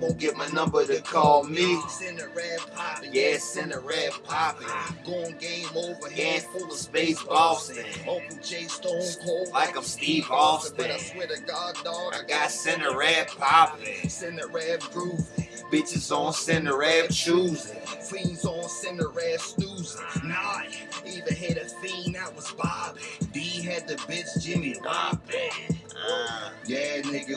won't get my number to call me. Send a rap poppin'. Yeah, send a rap poppin'. Going game over. Hands full of space Boston. Uncle J Stone Cold. Like I'm Steve Austin. But I swear to God, dog, I got send a rap poppin'. Send a rap groovin'. Bitches on send rap choosing. Fiends on center rap snoozing. Nah, Even had a fiend that was Bobby. D had the bitch Jimmy bobbing uh. yeah nigga